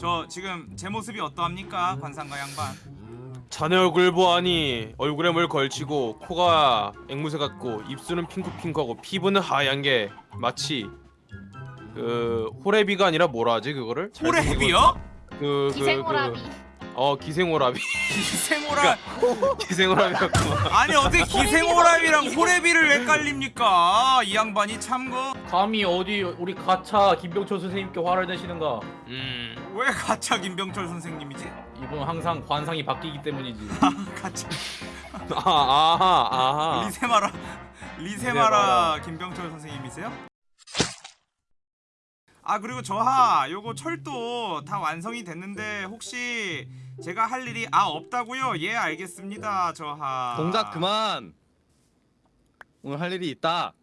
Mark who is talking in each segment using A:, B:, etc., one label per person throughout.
A: 저 지금 제 모습이 어떠합니까 관상가 양반
B: 자네 얼굴 보아니 얼굴에 뭘 걸치고 코가 앵무새 같고 입술은 핑크핑크하고 피부는 하얀 게 마치 그 호래비가 아니라 뭐라 하지 그거를?
A: 호래비요?
B: 거- 그, 그,
C: 기생오라비.
B: 그, 어 기생오라비
A: 기생오라
B: 기생오라비였구만
A: 아니 어떻게 기생오라비랑 호래비를 헷갈립니까 이 양반이 참거
D: 감히 어디 우리 가차 김병철 선생님께 화를 내시는가?
B: 음
A: 왜 가차 김병철 선생님이지
D: 이분 항상 관상이 바뀌기 때문이지.
A: 가차
B: 아, 아하 아하
A: 리세마라 리세마라 김병철 선생님이세요? 아 그리고 저하 요거 철도 다 완성이 됐는데 혹시 제가 할 일이 아 없다고요? 예 알겠습니다 저하
E: 동작 그만. 오늘 할 일이 있다.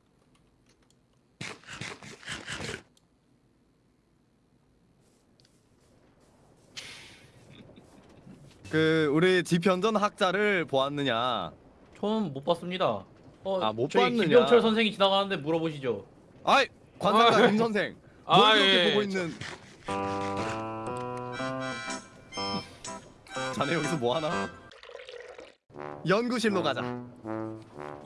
E: 그 우리 지편전 학자를 보았느냐?
D: 저는 못 봤습니다. 어,
E: 아, 못
D: 저희
E: 봤느냐?
D: 김병철 선생이 지나가는데 물어보시죠.
E: 아이 관상가
B: 아,
E: 김 선생. 뭘
B: 아,
E: 그렇게
B: 예,
E: 보고
B: 예.
E: 있는? 자네 여기서 뭐 하나? 연구실로 가자.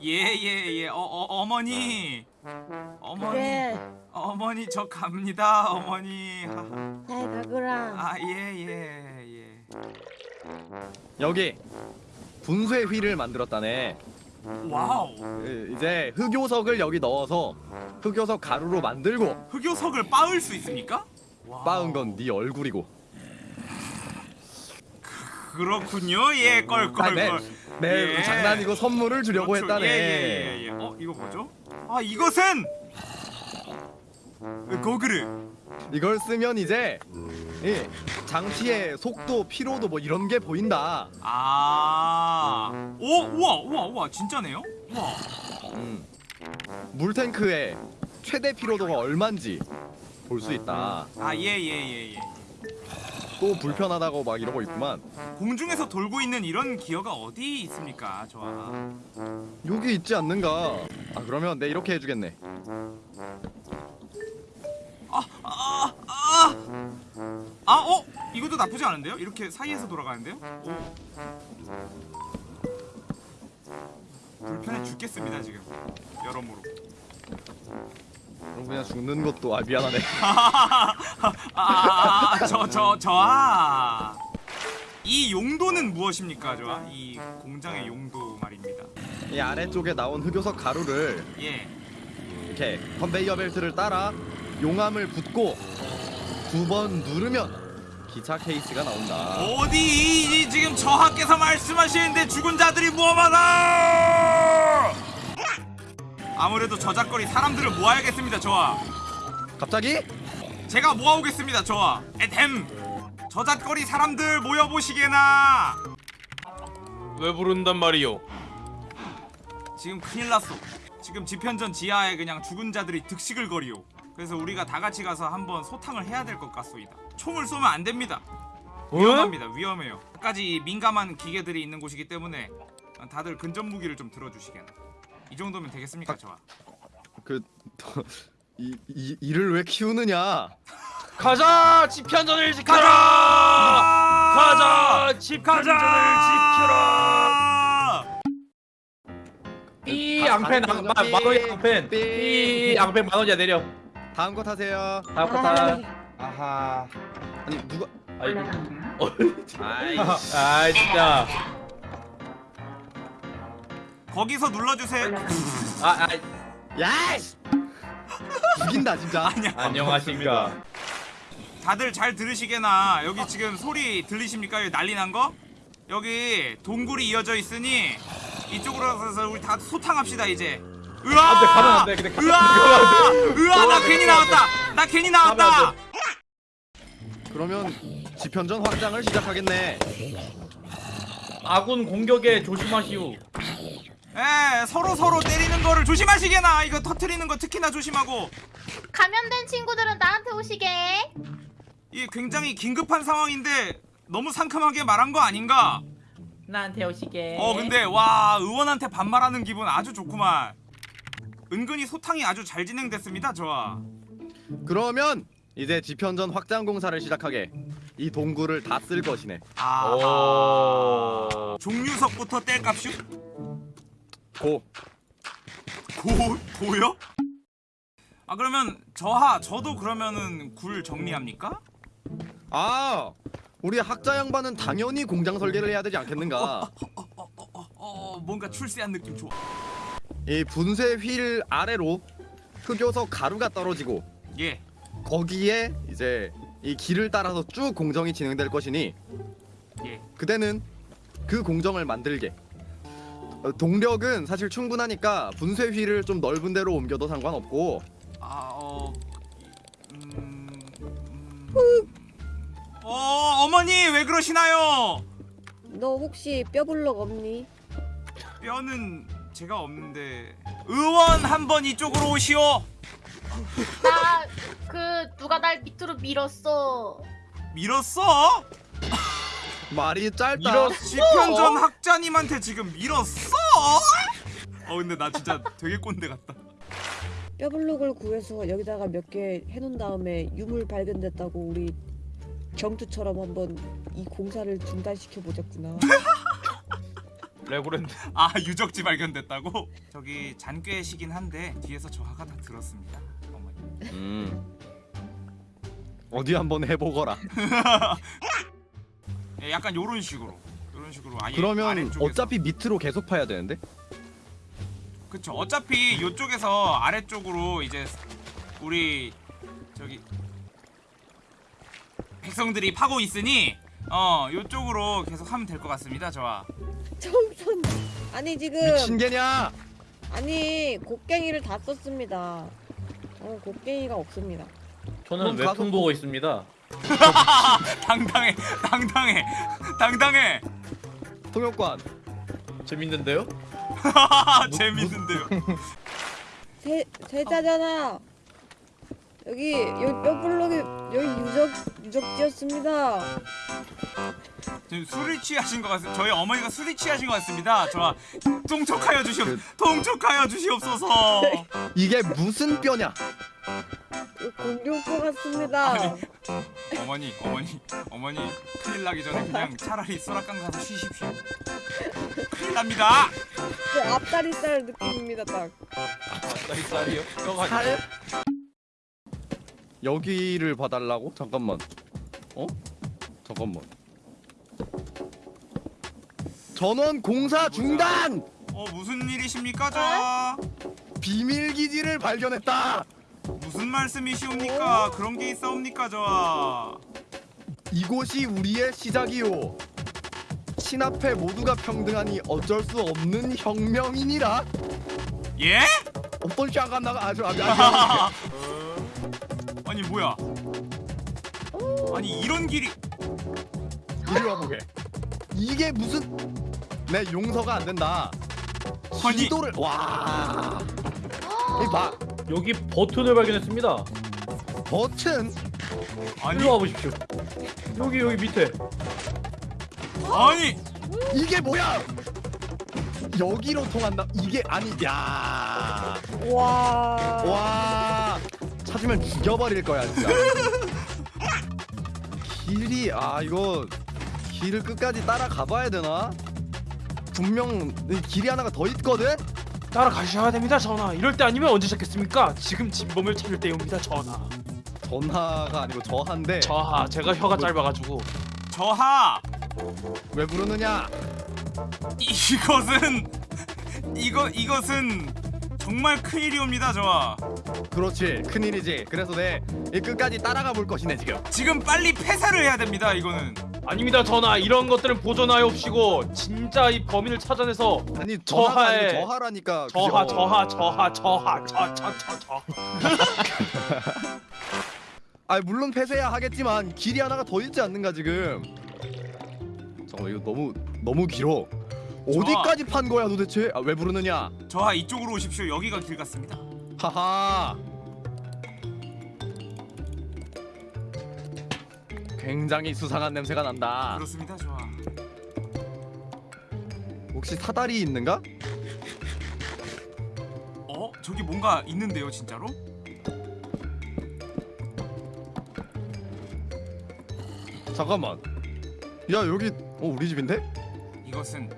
A: 예예 예 어, 어 어머니 어머니
F: 그래
A: 어머니 저 갑니다 어머니
F: 잘 가거라
A: 아예예 예,
E: 여기 분쇄 휠을 만들었다네.
A: 와우
E: 그, 이제 흑요석을 여기 넣어서 흑요석 가루로 만들고
A: 흑요석을 빻을 수 있습니까?
E: 빻은 건 네 얼굴이고.
A: 그렇군요 예
E: 아, 네,
A: 껄껄껄
E: 네
A: 예.
E: 장난이고 선물을 주려고
A: 그렇죠.
E: 했다네.
A: 예, 예, 예, 예. 어 이거 뭐죠? 아 이것은 고그르
E: 이걸 쓰면 이제 이 장치의 속도, 피로도 뭐 이런 게 보인다.
A: 아, 오, 우와, 우와, 우와, 진짜네요? 우와,
E: 음. 물탱크의 최대 피로도가 얼마인지 볼 수 있다.
A: 아, 예, 예, 예, 예.
E: 또 불편하다고 막 이러고 있구만.
A: 공중에서 돌고 있는 이런 기어가 어디 있습니까, 좋아?
E: 여기 있지 않는가? 아 그러면 내 이렇게 해주겠네.
A: 아, 어, 이것도 나쁘지 않은데요? 이렇게 사이에서 돌아가는데요? 오. 불편해 죽겠습니다 지금 여러모로.
E: 그럼 그냥 죽는 것도 아 미안하네.
A: 아, 저, 저, 저, 아. 이 용도는 무엇입니까, 좋아? 이 공장의 용도 말입니다.
E: 이 아래쪽에 나온 흑요석 가루를
A: 예.
E: 이렇게 컨베이어 벨트를 따라 용암을 붓고 두 번 누르면 기차 케이스가 나온다.
A: 어디 이, 이 지금 저하께서 말씀하시는데 죽은 자들이 무엄하다! 아무래도 저작거리 사람들을 모아야겠습니다, 저하.
E: 갑자기?
A: 제가 모아오겠습니다, 저하. 에헴! 저작거리 사람들 모여보시게나!
B: 왜 부른단 말이오
A: 지금 큰일 났어. 지금 지편전 지하에 그냥 죽은 자들이 득식을 거리오. 그래서 우리가 다 같이 가서 한번 소탕을 해야 될 것 같소이다. 총을 쏘면 안 됩니다. 위험합니다. 위험해요. 까지 민감한 기계들이 있는 곳이기 때문에 다들 근접 무기를 좀 들어주시게나. 이 정도면 되겠습니까, 저와?
E: 그 이, 이, 이를 왜 키우느냐?
B: 가자 지편전을 지켜라
A: 가자!
B: 가자 지편전을 지켜라
D: 삐
E: 아,
D: 앙펜
E: 가는
D: 만
E: 거죠?
D: 원이 앙펜.
E: 삐.
D: 삐 앙펜 만 원이야 내려.
E: 다음 거 타세요.
D: 다음 거 타.
E: 아하. 아니 누가?
D: 아이고.
E: 아이.
D: 아 진짜.
A: 거기서 눌러주세요.
D: 아, 아
E: 야이씨! 죽인다 진짜.
A: 아니야.
D: 안녕하십니까.
A: 다들 잘 들으시게나. 여기 지금 소리 들리십니까? 여기 난리 난 거? 여기 동굴이 이어져 있으니 이쪽으로 가서 우리 다 소탕합시다 이제. 으아!
D: 안 돼, 가면 안 돼. 근데 가면
A: 으아!
D: 안
A: 으아! 나 괜히 나왔다. 나 괜히 나왔다.
E: 그러면 지편전 확장을 시작하겠네.
D: 아군 공격에 조심하시오.
A: 예, 서로 서로 때리는 거를 조심하시게나. 이거 터트리는 거 특히나 조심하고.
C: 감염된 친구들은 나한테 오시게.
A: 이 굉장히 긴급한 상황인데 너무 상큼하게 말한 거 아닌가?
D: 나한테 오시게.
A: 어 근데 와 의원한테 반말하는 기분 아주 좋구만. 은근히 소탕이 아주 잘 진행됐습니다, 저와.
E: 그러면 이제 지편전 확장 공사를 시작하게. 이 동굴을 다 쓸 것이네.
A: 아
B: 오.
A: 종류석부터 뗄값슈?
E: 고.
A: 고 고요? 아 그러면 저하 저도 그러면은 굴 정리합니까?
E: 아 우리 학자 양반은 당연히 공장 설계를 해야 되지 않겠는가?
A: 어 뭔가 출세한 느낌 좋아.
E: 이 분쇄 휠 아래로 흑요석 가루가 떨어지고
A: 예.
E: 거기에 이제 이 길을 따라서 쭉 공정이 진행될 것이니
A: 예.
E: 그대는 그 공정을 만들게. 어, 동력은 사실 충분하니까 분쇄 휠을 좀 넓은 데로 옮겨도 상관없고
A: 아 어. 음, 음. 어 어머니 왜 그러시나요?
F: 너 혹시 뼈블럭 없니?
A: 뼈는 제가 없는데 의원 한 번 이쪽으로 오시오.
C: 나 그 누가 날 밑으로 밀었어.
A: 밀었어?
E: 말이 짧다.
B: 밀었-
A: 지편전 학자님한테 지금 밀었어? 어 근데 나 진짜 되게 꼰대 같다.
F: 뼈블럭을 구해서 여기다가 몇 개 해놓은 다음에 유물 발견됐다고 우리 경투처럼 한번 이 공사를 중단시켜 보자꾸나.
B: 레고랜드.
A: 아 유적지 발견됐다고? 저기 잔꾀시긴 한데 뒤에서 저하가 다 들었습니다. 어머니.
E: 음. 어디 한번 해보거라.
A: 예, 약간 요런 식으로. 요런 식으로 아예
E: 그러면
A: 아래쪽에서.
E: 어차피 밑으로 계속 파야 되는데?
A: 그쵸 어차피 요쪽에서 아래쪽으로 이제 우리 저기 백성들이 파고 있으니 어 요쪽으로 계속 하면 될 것 같습니다 저와
F: 청선. 아니 지금
E: 미친 개냐?
F: 아니 곡괭이를 다 썼습니다. 어 곡괭이가 없습니다.
D: 저는
E: 가서
D: 웹툰 보고 있습니다.
A: 당당해 당당해 당당해
E: 통역관.
D: 재밌는데요?
A: 재밌는데요
F: 세 세자잖아. 여기 여기 뼈블럭이 여기 유적 유적지였습니다.
A: 지금 술이 취하신 것 같습니다 저희 어머니가 술이 취하신 것 같습니다 저와 통촉하여 주시옵
E: 그-
A: 통촉하여 주시옵소서
E: 이게 무슨 뼈냐?
F: 공룡뼈 같습니다.
A: 아니. 어머니 어머니 어머니 큰일 나기 전에 그냥 차라리 소라강 가서 쉬십시오 큰일 납니다
F: 그 앞다리살 느낌입니다 딱.
B: 쌀이요? 뼈가
E: 살? 여기를 봐달라고? 잠깐만. 어? 잠깐만. 전원 공사 중단!
A: 어 무슨 일이십니까 저
E: 비밀 기지를 발견했다.
A: 무슨 말씀이시옵니까 그런 게 있사옵니까 저
E: 이곳이 우리의 시작이요. 신앞에 모두가 평등하니 어쩔 수 없는 혁명이니라.
A: 예?
E: 어떤 샤가 나가 아주 아주 아주.
A: 아니 뭐야 아니 이런 길이
E: 이리 와보게. 이게 무슨 내 용서가 안 된다.
A: 아니.
E: 지도를 와. 이봐
D: 여기 버튼을 발견했습니다.
E: 버튼
A: 아니
D: 일로 와보십시오. 여기 여기 밑에.
A: 아니
E: 이게 뭐야? 여기로 통한다. 이게 아니 야.
F: 와.
E: 와 찾으면 죽여버릴 거야 진짜. 길이 아 이거 길을 끝까지 따라가 봐야 되나? 분명 이 길이 하나가 더 있거든.
B: 따라가셔야 됩니다 전하. 이럴 때 아니면 언제 찾겠습니까? 지금 진범을 찾을 때입니다 전하.
E: 전화가 아니고 저한데
B: 저하 제가 혀가 짧아가지고
A: 저하
E: 왜 부르느냐?
A: 이것은 이거 이것은 정말 큰일이옵니다 저하
E: 그렇지 큰일이지. 그래서 내 이 끝까지 따라가 볼 것이네 지금.
A: 지금 빨리 폐사를 해야 됩니다 이거는
B: 아닙니다 전하. 이런 것들은 보존하옵시고 진짜 이 범인을 찾아내서
E: 아니
B: 저하에-
E: 저하라니까.
B: 저하
E: 그죠?
B: 저하 저하 저하 저저저
E: 아 물론 폐쇄야 하겠지만 길이 하나가 더 있지 않는가 지금. 잠깐 이거 너무 너무 길어. 어디까지 판 거야 도대체? 아, 왜 부르느냐?
A: 저하 이쪽으로 오십시오 여기가 길 같습니다
E: 하하. 굉장히 수상한 냄새가 난다.
A: 그렇습니다 저하
E: 혹시 사다리 있는가?
A: 어 저기 뭔가 있는데요 진짜로
E: 잠깐만. 야 여기 어 우리 집인데?
A: 이것은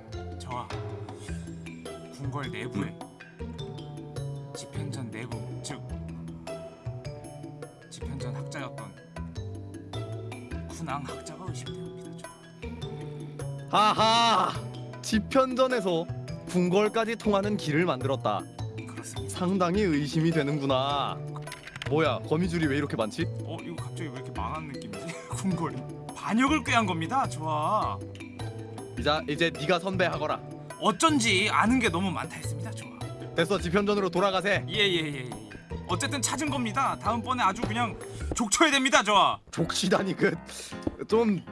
A: 궁궐 내부의 집현전 내부 즉 집현전 학자였던 군왕 학자가 의심되옵니다. 저.
E: 하하. 지편전에서 궁궐까지 통하는 길을 만들었다.
A: 그렇습니다.
E: 상당히 의심이 되는구나. 뭐야 거미줄이 왜 이렇게 많지?
A: 어 이거 갑자기 왜 이렇게 망한 느낌이지? 궁궐이 반역을 꾀한 겁니다. 좋아.
E: 이자 이제 네가 선배하거라.
A: 어쩐지 아는 게 너무 많다 했습니다. 좋아.
E: 됐어 지편전으로 돌아가세.
A: 예예예 예, 예. 어쨌든 찾은 겁니다. 다음번에 아주 그냥 족쳐야 됩니다. 좋아.
E: 족시다니 그좀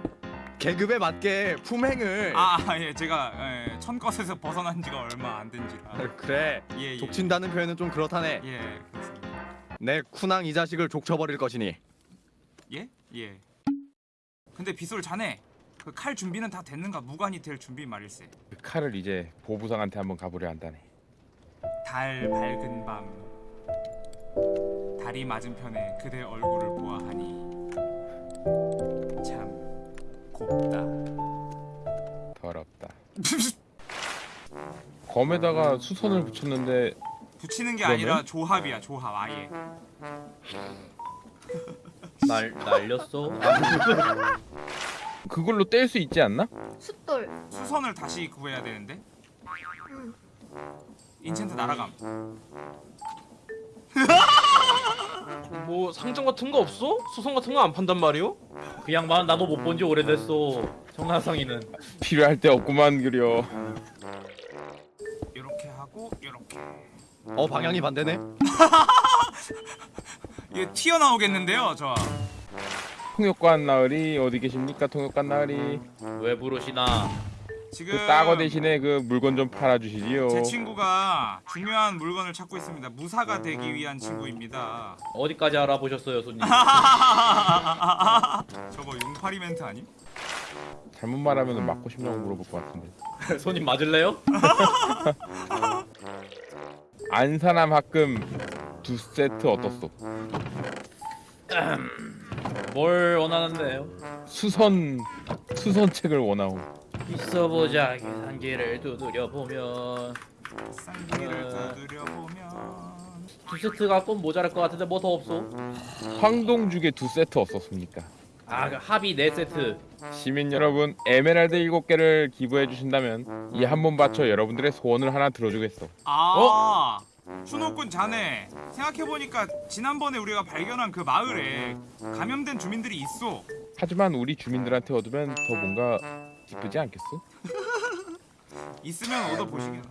E: 계급에 맞게 품행을.
A: 아예 제가 예, 천것에서 벗어난 지가 얼마 안 된지라.
E: 그래.
A: 예 예.
E: 족친다는 표현은 좀 그렇다네.
A: 예 그렇습니다.
E: 내 쿠낭 이 자식을 족쳐버릴 것이니.
A: 예? 예. 근데 빗솔 자네 그 칼 준비는 다 됐는가? 무관이 될 준비 말일세.
G: 그 칼을 이제 보부상한테 한번 가보려 한다네.
A: 달 밝은 밤 달이 맞은편에 그대 얼굴을 보아하니 참 곱다.
G: 더럽다. 검에다가 수선을 붙였는데
A: 붙이는 게
G: 그러면?
A: 아니라 조합이야 조합 아예.
D: 날 날렸어.
G: 그걸로 뗄 수 있지 않나?
C: 숫돌.
A: 수선을 다시 구해야 되는데.
C: 응.
A: 인챈트 날아감.
B: 뭐 상점 같은 거 없어? 수성 같은 거 안 판단 말이오?
D: 그 양반 나도 못 본 지 오래됐어. 정나성이는.
G: 필요할 때 없구만 그려.
A: 이렇게 하고 이렇게.
E: 어 방향이 반대네.
A: 이게 튀어나오겠는데요, 저.
G: 통역관 나으리 어디 계십니까? 통역관 나으리.
D: 왜 부르시나?
A: 지금
G: 그 따거 대신에 그 물건 좀 팔아주시지요.
A: 제 친구가 중요한 물건을 찾고 있습니다. 무사가 되기 위한 친구입니다.
D: 어디까지 알아보셨어요, 손님?
A: 저거 용팔이 멘트 아님?
G: 잘못 말하면 맞고 싶냐고 물어볼 것 같은데.
D: 손님 맞을래요?
G: 안산함 합금 두 세트 어떻소?
D: 뭘 원하는데요?
G: 수선 수선 책을 원하오.
D: 있어보자. 계산기를 두드려 보면
A: 쌍기를
D: 어.
A: 두드려 보면
D: 두 세트 갖고 모자랄 것 같은데 뭐 더 없어?
G: 황동죽에 두 세트 어떻습니까?
D: 아, 그 합의 네 세트.
G: 시민 여러분 에메랄드 일곱 개를 기부해 주신다면 이 한 번 바쳐 여러분들의 소원을 하나 들어주겠어.
A: 아 추노꾼 자네 생각해보니까 지난번에 우리가 발견한 그 마을에 감염된 주민들이 있어
G: 하지만 우리 주민들한테 얻으면 더 뭔가 기쁘지 않겠어?
A: 있으면 얻어보시게나